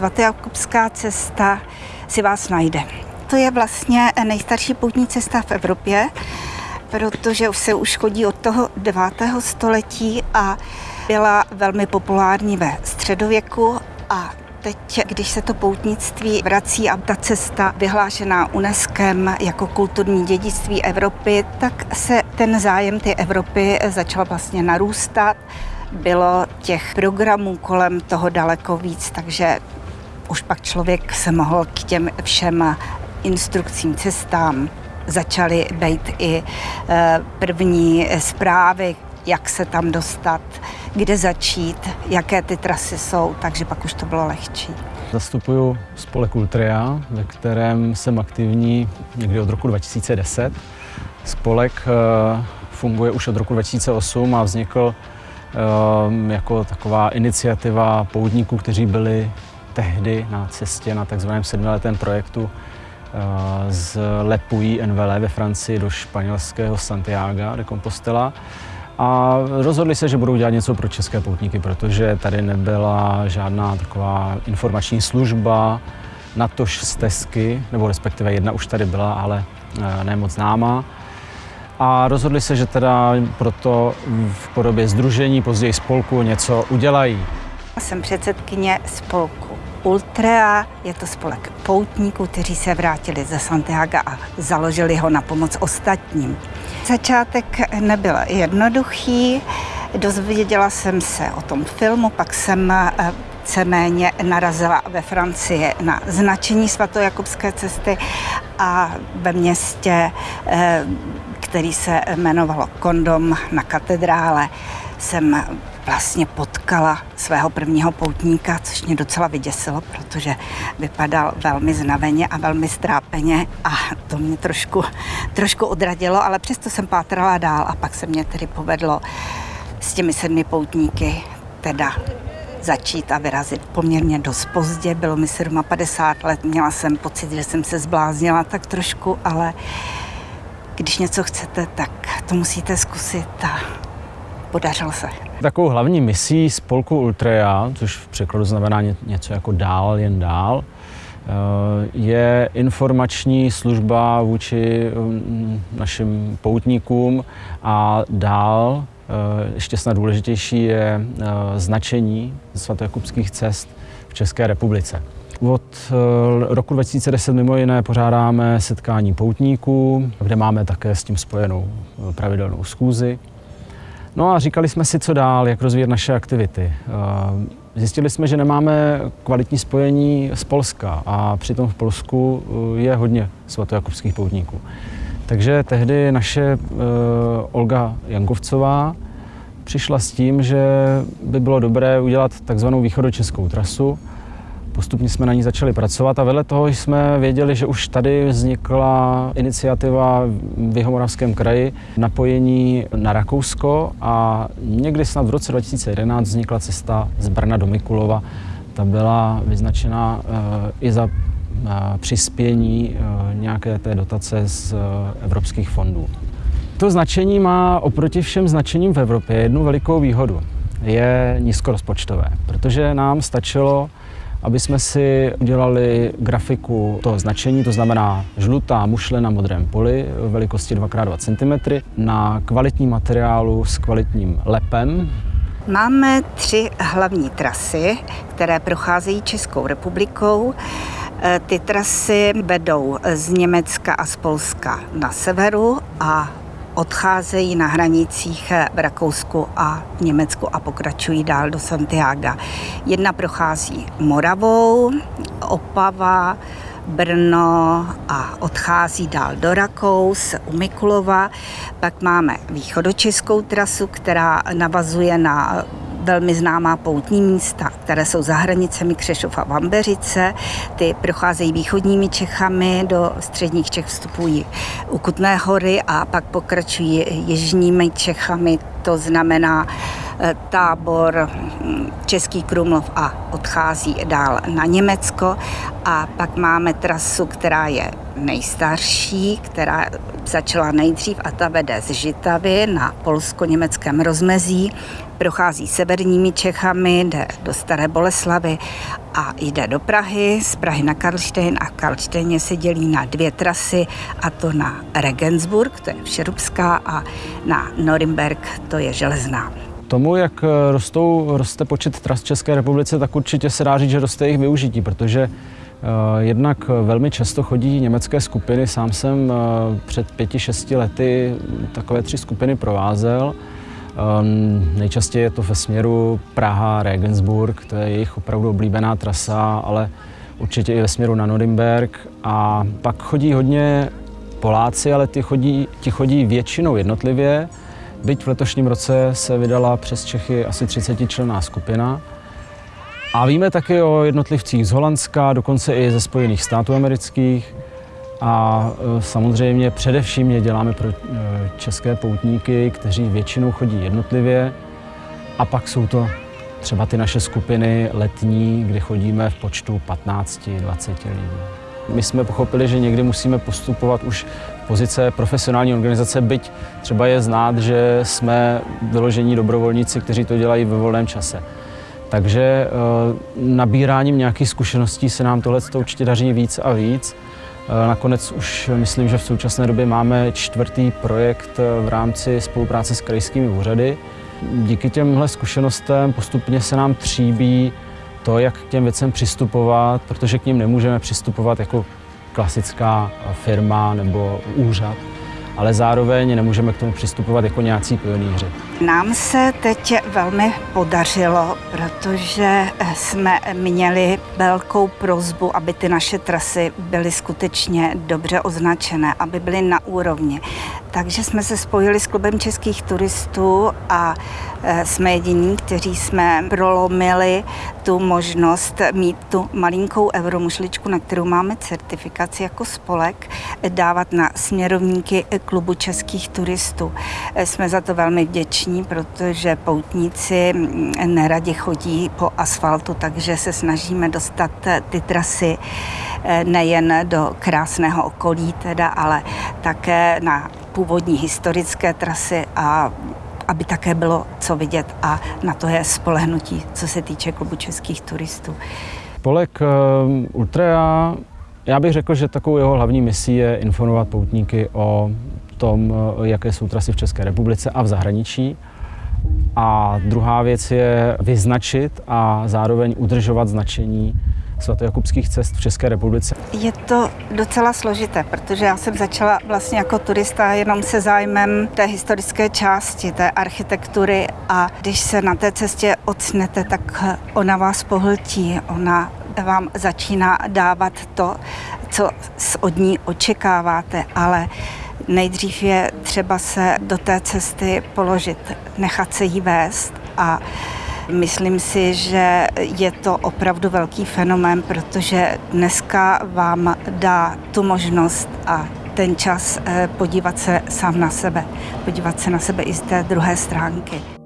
Svatojakubská cesta si vás najde. To je vlastně nejstarší poutní cesta v Evropě, protože se už chodí od toho 9. století a byla velmi populární ve středověku a Teď, když se to poutnictví vrací a ta cesta vyhlášená UNESCO jako kulturní dědictví Evropy, tak se ten zájem ty Evropy začal vlastně narůstat. Bylo těch programů kolem toho daleko víc, takže už pak člověk se mohl k těm všem instrukcím cestám začaly být i eh, první zprávy, jak se tam dostat, kde začít, jaké ty trasy jsou, takže pak už to bylo lehčí. Zastupuju spolek Ultria, ve kterém jsem aktivní někdy od roku 2010. Spolek eh, funguje už od roku 2008 a vznikl eh, jako taková iniciativa poutníků, kteří byli tehdy na cestě na takzvaném sedmiletém projektu eh, z Lepuy Envelé ve Francii do španělského Santiago de Compostela. A rozhodli se, že budou dělat něco pro české poutníky, protože tady nebyla žádná taková informační služba, natož stezky, nebo respektive jedna už tady byla, ale eh, ne moc známá. A rozhodli se, že teda proto v podobě združení, později spolku něco udělají. Jsem předsedkyně spolku Ultrea, je to spolek poutníků, kteří se vrátili ze Santiago a založili ho na pomoc ostatním. Začátek nebyl jednoduchý, dozvěděla jsem se o tom filmu, pak jsem eh, víceméně narazila ve Francii na značení svatojakubské cesty a ve městě, eh, který se jmenovalo Kondom na katedrále, jsem vlastně potkala svého prvního poutníka, což mě docela vyděsilo, protože vypadal velmi znaveně a velmi strápeně a to mě trošku, trošku odradilo, ale přesto jsem pátrala dál a pak se mě tedy povedlo s těmi sedmi poutníky teda začít a vyrazit poměrně dost pozdě. Bylo mi 57 let, měla jsem pocit, že jsem se zbláznila tak trošku, ale když něco chcete, tak to musíte zkusit a podařilo se. Takovou hlavní misí spolku Ultrea, což v překladu znamená něco jako dál, jen dál, eh, je informační služba vůči mm, našim poutníkům a dál, eh, ještě snad důležitější, je eh, značení svatojakubských cest v České republice. Od roku 2010 mimo jiné pořádáme setkání poutníků, kde máme také s tím spojenou pravidelnou schůzi. No a říkali jsme si, co dál, jak rozvíjet naše aktivity. Eh, zjistili jsme, že nemáme kvalitní spojení z Polska a přitom v Polsku eh, je hodně svatojakubských poutníků. Takže tehdy naše uh, Olga Jankovcová přišla s tím, že by bylo dobré udělat takzvanou východočeskou trasu, Postupně jsme na ní začali pracovat a vedle toho jsme věděli, že už tady vznikla iniciativa v Jihomoravském kraji napojení na Rakousko a někdy snad v roce 2011 vznikla cesta z Brna do Mikulova. Ta byla vyznačena eh, i za eh, přispění eh, nějaké té dotace z evropských fondů. To značení má oproti všem značením v Evropě jednu velikou výhodu. Je nízkorozpočtové, protože nám stačilo aby jsme si udělali grafiku toho značení, to znamená žlutá mušle na modrém poli velikosti 2x2 cm na kvalitní materiálu s kvalitním lepem. Máme tři hlavní trasy, které procházejí Českou republikou. E, ty trasy vedou z Německa a z Polska na severu a odcházejí na hranicích v Rakousku a v Německu a pokračují dál do Santiago. Jedna prochází Moravou, Opava, Brno a odchází dál do Rakous, u Mikulova. Pak máme východočeskou trasu, která navazuje na velmi známá poutní místa, které jsou za hranicemi Křešov a Vambeřice. Ty procházejí východními Čechami, do středních Čech vstupují u Kutné hory a pak pokračují jižními Čechami, to znamená eh, tábor hm, Český Krumlov a odchází dál na Německo. A pak máme trasu, která je nejstarší, která začala nejdřív a ta vede z Žitavy na polsko-německém rozmezí, prochází severními Čechami, jde do Staré Boleslavy a jde do Prahy, z Prahy na Karlštejn a v Karlštejně se dělí na dvě trasy a to na Regensburg, to je Všerubská a na Norimberg, to je Železná. Tomu, jak rostou, roste počet tras v České republice, tak určitě se dá říct, že roste jejich využití, protože Eh, jednak velmi často chodí německé skupiny. Sám jsem eh, před pěti, šesti lety takové tři skupiny provázel. Ehm, nejčastěji je to ve směru Praha, Regensburg, to je jejich opravdu oblíbená trasa, ale určitě i ve směru na Norimberg. A pak chodí hodně Poláci, ale ty chodí, ti chodí většinou jednotlivě. Byť v letošním roce se vydala přes Čechy asi 30 členná skupina. A víme taky o jednotlivcích z Holandska, dokonce i ze Spojených států amerických. A e, samozřejmě především je děláme pro e, české poutníky, kteří většinou chodí jednotlivě. A pak jsou to třeba ty naše skupiny letní, kde chodíme v počtu 15-20 lidí. My jsme pochopili, že někdy musíme postupovat už v pozice profesionální organizace, byť třeba je znát, že jsme vyložení dobrovolníci, kteří to dělají ve volném čase. Takže eh, nabíráním nějakých zkušeností se nám tohle určitě daří víc a víc. Eh, nakonec už myslím, že v současné době máme čtvrtý projekt eh, v rámci spolupráce s krajskými úřady. Díky těmhle zkušenostem postupně se nám tříbí to, jak k těm věcem přistupovat, protože k ním nemůžeme přistupovat jako klasická firma nebo úřad ale zároveň nemůžeme k tomu přistupovat jako nějací pionýři. Nám se teď velmi podařilo, protože jsme měli velkou prozbu, aby ty naše trasy byly skutečně dobře označené, aby byly na úrovni. Takže jsme se spojili s klubem českých turistů a e, jsme jediní, kteří jsme prolomili tu možnost mít tu malinkou euromušličku, na kterou máme certifikaci jako spolek, dávat na směrovníky klubu českých turistů. Jsme za to velmi vděční, protože poutníci neradi chodí po asfaltu, takže se snažíme dostat ty trasy e, nejen do krásného okolí, teda, ale také na původní historické trasy a aby také bylo co vidět a na to je spolehnutí, co se týče klubu českých turistů. Spolek uh, Ultrea, já bych řekl, že takovou jeho hlavní misí je informovat poutníky o tom, uh, jaké jsou trasy v České republice a v zahraničí. A druhá věc je vyznačit a zároveň udržovat značení svatojakubských cest v České republice? Je to docela složité, protože já jsem začala vlastně jako turista jenom se zájmem té historické části, té architektury. A když se na té cestě ocnete, tak ona vás pohltí, ona vám začíná dávat to, co od ní očekáváte, ale nejdřív je třeba se do té cesty položit, nechat se jí vést a Myslím si, že je to opravdu velký fenomén, protože dneska vám dá tu možnost a ten čas eh, podívat se sám na sebe, podívat se na sebe i z té druhé stránky.